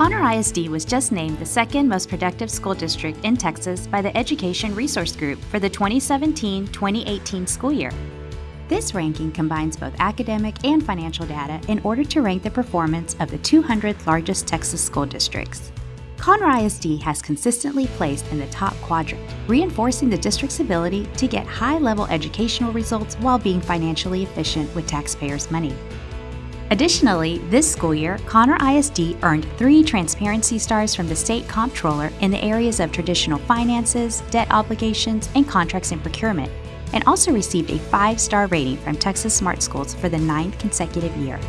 Conner ISD was just named the second most productive school district in Texas by the Education Resource Group for the 2017 2018 school year. This ranking combines both academic and financial data in order to rank the performance of the 200 largest Texas school districts. Conner ISD has consistently placed in the top quadrant, reinforcing the district's ability to get high level educational results while being financially efficient with taxpayers' money. Additionally, this school year, Conner ISD earned three transparency stars from the state comptroller in the areas of traditional finances, debt obligations, and contracts and procurement, and also received a five star rating from Texas Smart Schools for the ninth consecutive year.